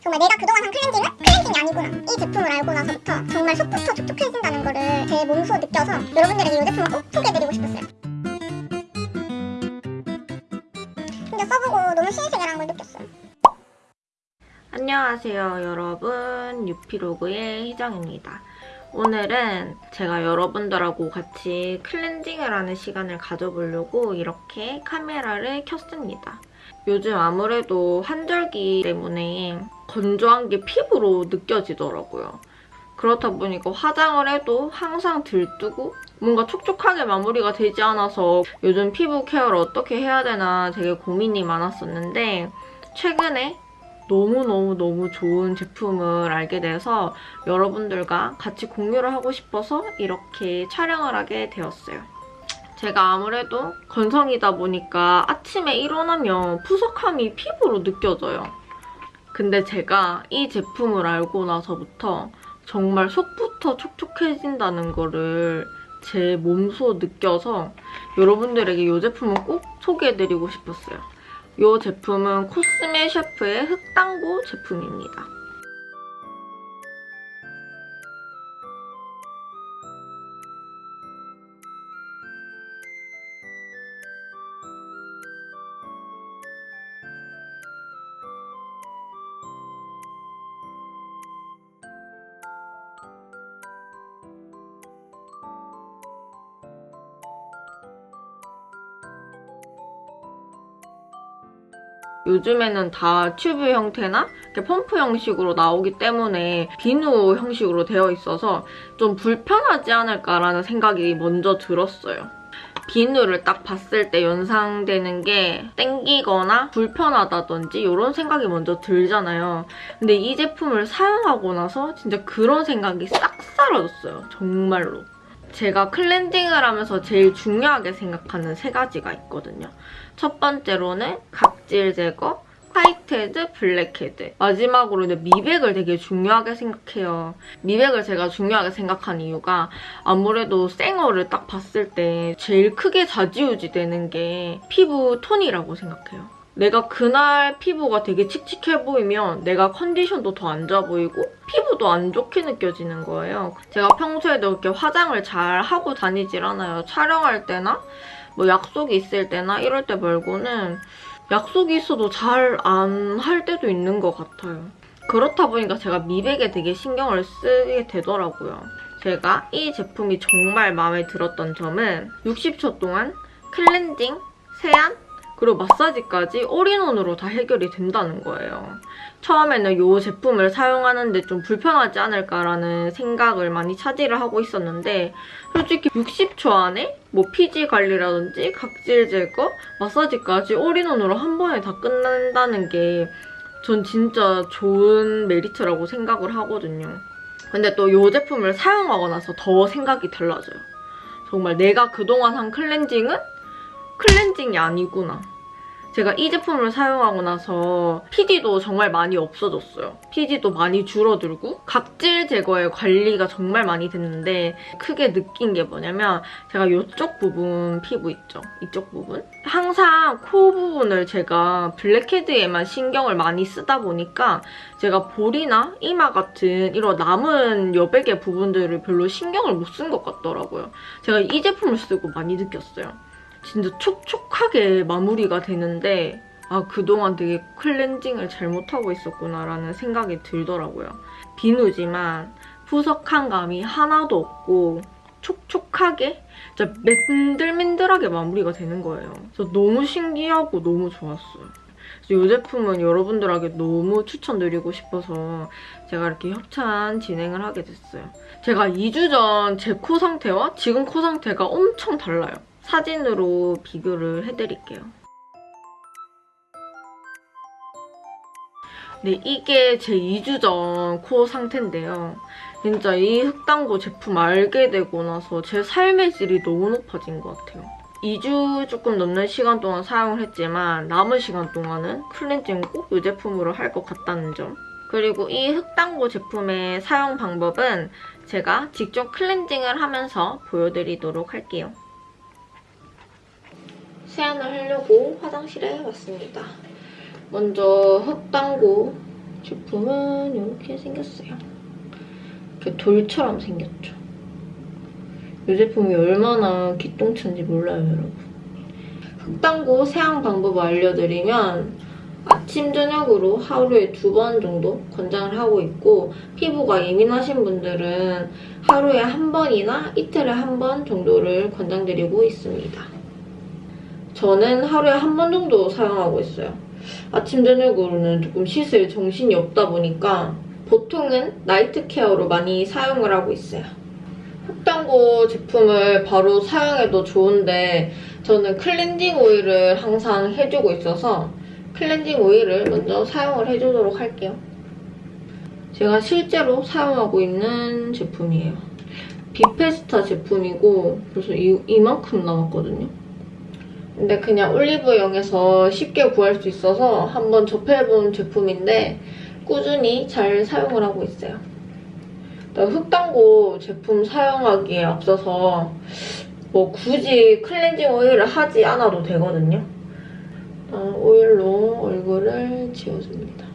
정말 내가 그동안 한 클렌징은 클렌징이 아니구나. 이 제품을 알고 나서부터 정말 속부터 촉촉해진다는 거를 제 몸소 느껴서 여러분들에게 이 제품을 꼭 소개해드리고 싶었어요. 진짜 써보고 너무 신세계라는 걸 느꼈어요. 안녕하세요 여러분. 유피로그의 희정입니다. 오늘은 제가 여러분들하고 같이 클렌징을 하는 시간을 가져보려고 이렇게 카메라를 켰습니다 요즘 아무래도 환절기 때문에 건조한 게 피부로 느껴지더라고요 그렇다 보니까 화장을 해도 항상 들뜨고 뭔가 촉촉하게 마무리가 되지 않아서 요즘 피부 케어를 어떻게 해야 되나 되게 고민이 많았었는데 최근에 너무너무너무 좋은 제품을 알게 돼서 여러분들과 같이 공유를 하고 싶어서 이렇게 촬영을 하게 되었어요. 제가 아무래도 건성이다 보니까 아침에 일어나면 푸석함이 피부로 느껴져요. 근데 제가 이 제품을 알고 나서부터 정말 속부터 촉촉해진다는 거를 제 몸소 느껴서 여러분들에게 이 제품을 꼭 소개해드리고 싶었어요. 이 제품은 코스메 셰프의 흑당고 제품입니다. 요즘에는 다 튜브 형태나 펌프 형식으로 나오기 때문에 비누 형식으로 되어 있어서 좀 불편하지 않을까라는 생각이 먼저 들었어요. 비누를 딱 봤을 때 연상되는 게 땡기거나 불편하다든지 이런 생각이 먼저 들잖아요. 근데 이 제품을 사용하고 나서 진짜 그런 생각이 싹 사라졌어요. 정말로. 제가 클렌징을 하면서 제일 중요하게 생각하는 세 가지가 있거든요. 첫 번째로는 각질 제거, whitehead, blackhead. 마지막으로는 미백을 되게 중요하게 생각해요. 미백을 제가 중요하게 생각한 이유가 아무래도 생얼을 딱 봤을 때 제일 크게 좌지우지 되는 게 피부 톤이라고 생각해요. 내가 그날 피부가 되게 칙칙해 보이면 내가 컨디션도 더 안 좋아 보이고 피부 도 안 좋게 느껴지는 거예요. 제가 평소에도 이렇게 화장을 잘 하고 다니질 않아요. 촬영할 때나 뭐 약속이 있을 때나 이럴 때 말고는 약속이 있어도 잘 안 할 때도 있는 것 같아요. 그렇다 보니까 제가 미백에 되게 신경을 쓰게 되더라고요. 제가 이 제품이 정말 마음에 들었던 점은 60초 동안 클렌징, 세안, 그리고 마사지까지 올인원으로 다 해결이 된다는 거예요. 처음에는 이 제품을 사용하는데 좀 불편하지 않을까라는 생각을 많이 차지를 하고 있었는데 솔직히 60초 안에 뭐 피지 관리라든지 각질 제거, 마사지까지 all-in-one으로 한 번에 다 끝난다는 게 전 진짜 좋은 메리트라고 생각을 하거든요. 근데 또 이 제품을 사용하고 나서 더 생각이 달라져요. 정말 내가 그동안 한 클렌징은 클렌징이 아니구나. 제가 이 제품을 사용하고 나서 피지도 정말 많이 없어졌어요. 피지도 많이 줄어들고 각질 제거에 관리가 정말 많이 됐는데 크게 느낀 게 뭐냐면 제가 이쪽 부분 피부 있죠? 이쪽 부분? 항상 코 부분을 제가 블랙헤드에만 신경을 많이 쓰다 보니까 제가 볼이나 이마 같은 이런 남은 여백의 부분들을 별로 신경을 못 쓴 것 같더라고요. 제가 이 제품을 쓰고 많이 느꼈어요. 진짜 촉촉하게 마무리가 되는데 아 그동안 되게 클렌징을 잘못하고 있었구나라는 생각이 들더라고요. 비누지만 푸석한 감이 하나도 없고 촉촉하게 진짜 맨들맨들하게 마무리가 되는 거예요. 그래서 너무 신기하고 너무 좋았어요. 이 제품은 여러분들에게 너무 추천드리고 싶어서 제가 이렇게 협찬 진행을 하게 됐어요. 제가 2주 전 제 코 상태와 지금 코 상태가 엄청 달라요. 사진으로 비교를 해드릴게요. 네, 이게 제 2주 전 코 상태인데요. 진짜 이 흑당고 제품 알게 되고 나서 제 삶의 질이 너무 높아진 것 같아요. 2주 조금 넘는 시간 동안 사용을 했지만 남은 시간 동안은 클렌징 꼭 이 제품으로 할 것 같다는 점. 그리고 이 흑당고 제품의 사용 방법은 제가 직접 클렌징을 하면서 보여드리도록 할게요. 세안을 하려고 화장실에 왔습니다. 먼저 흑당고 제품은 이렇게 생겼어요. 이렇게 돌처럼 생겼죠. 이 제품이 얼마나 기똥찬지 몰라요, 여러분. 흑당고 세안 방법을 알려드리면 아침, 저녁으로 하루에 두 번 정도 권장을 하고 있고 피부가 예민하신 분들은 하루에 한 번이나 이틀에 한 번 정도를 권장드리고 있습니다. 저는 하루에 한 번 정도 사용하고 있어요. 아침, 저녁으로는 조금 씻을 정신이 없다 보니까 보통은 나이트 케어로 많이 사용을 하고 있어요. 흑당고 제품을 바로 사용해도 좋은데 저는 클렌징 오일을 항상 해주고 있어서 클렌징 오일을 먼저 사용을 해주도록 할게요. 제가 실제로 사용하고 있는 제품이에요. 비페스타 제품이고 그래서 이, 이만큼 남았거든요. 근데 그냥 올리브영에서 쉽게 구할 수 있어서 한번 접해본 제품인데 꾸준히 잘 사용을 하고 있어요. 흑당고 제품 사용하기에 앞서서 뭐 굳이 클렌징 오일을 하지 않아도 되거든요. 일단 오일로 얼굴을 지워줍니다.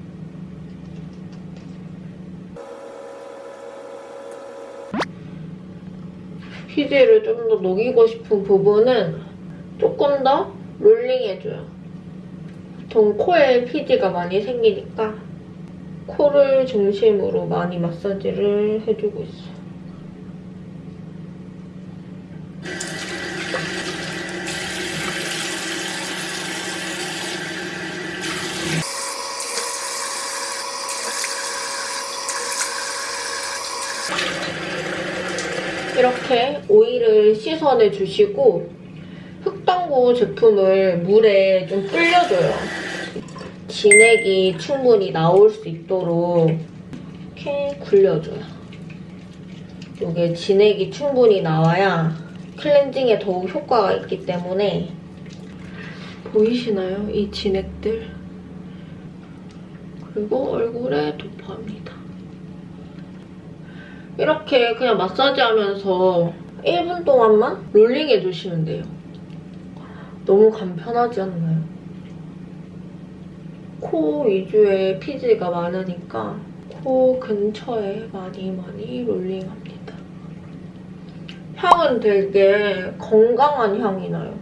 피지를 좀 더 녹이고 싶은 부분은 조금 더 롤링해줘요. 보통 코에 피지가 많이 생기니까 코를 중심으로 많이 마사지를 해주고 있어요. 이렇게 오일을 씻어내 주시고 흑당고 제품을 물에 좀 불려줘요. 진액이 충분히 나올 수 있도록 이렇게 굴려줘요. 이게 진액이 충분히 나와야 클렌징에 더욱 효과가 있기 때문에 보이시나요? 이 진액들. 그리고 얼굴에 도포합니다. 이렇게 그냥 마사지 하면서 1분 동안만 롤링 해주시면 돼요. 너무 간편하지 않나요? 코 위주의 피지가 많으니까 코 근처에 많이 많이 롤링합니다. 향은 되게 건강한 향이 나요.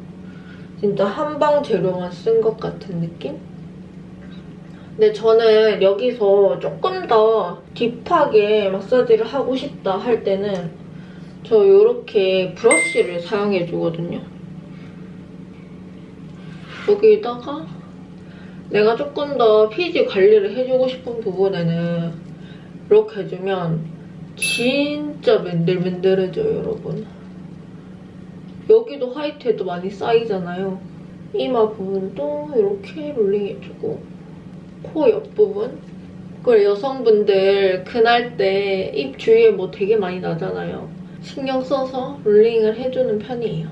진짜 한방 재료만 쓴 것 같은 느낌? 근데 저는 여기서 조금 더 딥하게 마사지를 하고 싶다 할 때는 저 이렇게 브러쉬를 사용해주거든요. 여기다가 내가 조금 더 피지 관리를 해주고 싶은 부분에는 이렇게 해주면 진짜 맨들맨들해져요, 여러분. 여기도 화이트에도 많이 쌓이잖아요. 이마 부분도 이렇게 롤링해주고 코 옆부분 그리고 여성분들 그날 때 입 주위에 뭐 되게 많이 나잖아요. 신경 써서 롤링을 해주는 편이에요.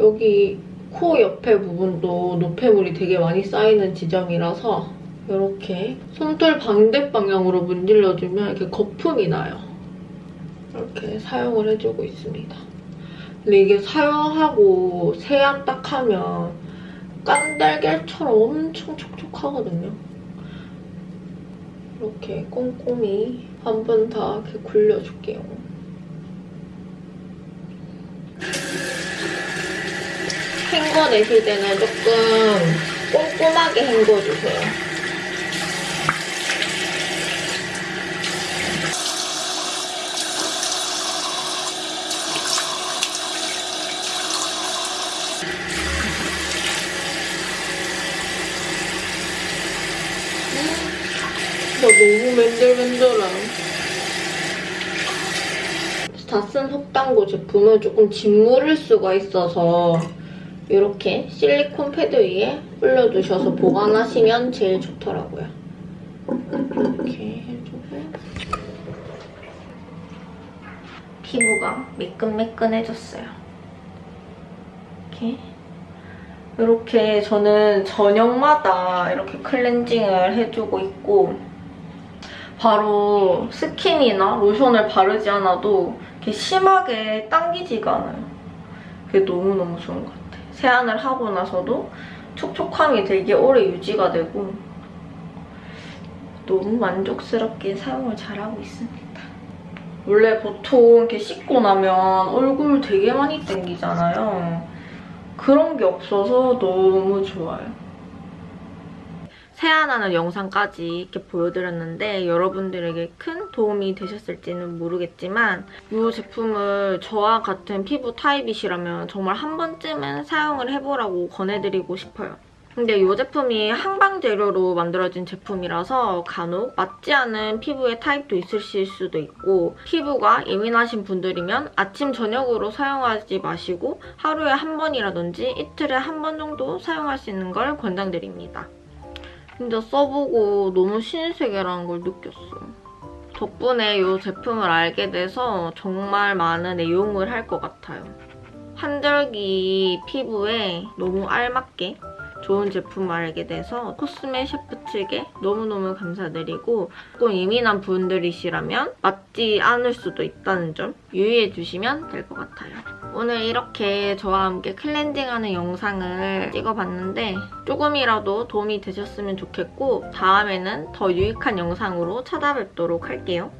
여기 코 옆에 부분도 노폐물이 되게 많이 쌓이는 지점이라서 이렇게 솜털 반대 방향으로 문질러주면 이렇게 거품이 나요. 이렇게 사용을 해주고 있습니다. 근데 이게 사용하고 세안 딱 하면 깐달걀처럼 엄청 촉촉하거든요. 이렇게 꼼꼼히 한 번 다 이렇게 굴려줄게요. 헹궈내실 때는 조금 꼼꼼하게 헹궈주세요. 진짜 너무 맨들맨들해. 다쓴 속당고 제품은 조금 짓무를 수가 있어서 이렇게 실리콘 패드 위에 올려두셔서 보관하시면 제일 좋더라고요. 이렇게 해주고 피부가 매끈매끈해졌어요. 이렇게 이렇게 저는 저녁마다 이렇게 클렌징을 해주고 있고 바로 스킨이나 로션을 바르지 않아도 이렇게 심하게 당기지가 않아요. 그게 너무너무 좋은 것 같아요. 세안을 하고 나서도 촉촉함이 되게 오래 유지가 되고 너무 만족스럽게 사용을 잘하고 있습니다. 원래 보통 이렇게 씻고 나면 얼굴 되게 많이 땡기잖아요. 그런 게 없어서 너무 좋아요. 세안하는 영상까지 이렇게 보여드렸는데 여러분들에게 큰 도움이 되셨을지는 모르겠지만 이 제품을 저와 같은 피부 타입이시라면 정말 한 번쯤은 사용을 해보라고 권해드리고 싶어요. 근데 이 제품이 항방 재료로 만들어진 제품이라서 간혹 맞지 않은 피부의 타입도 있으실 수도 있고 피부가 예민하신 분들이면 아침, 저녁으로 사용하지 마시고 하루에 한 번이라든지 이틀에 한 번 정도 사용할 수 있는 걸 권장드립니다. 진짜 써보고 너무 신세계라는 걸 느꼈어. 덕분에 이 제품을 알게 돼서 정말 많은 애용을 할 것 같아요. 한절기 피부에 너무 알맞게 좋은 제품을 알게 돼서 코스메 셰프 측에 너무너무 감사드리고 조금 예민한 분들이시라면 맞지 않을 수도 있다는 점 유의해 주시면 될 것 같아요. 오늘 이렇게 저와 함께 클렌징하는 영상을 찍어봤는데 조금이라도 도움이 되셨으면 좋겠고 다음에는 더 유익한 영상으로 찾아뵙도록 할게요.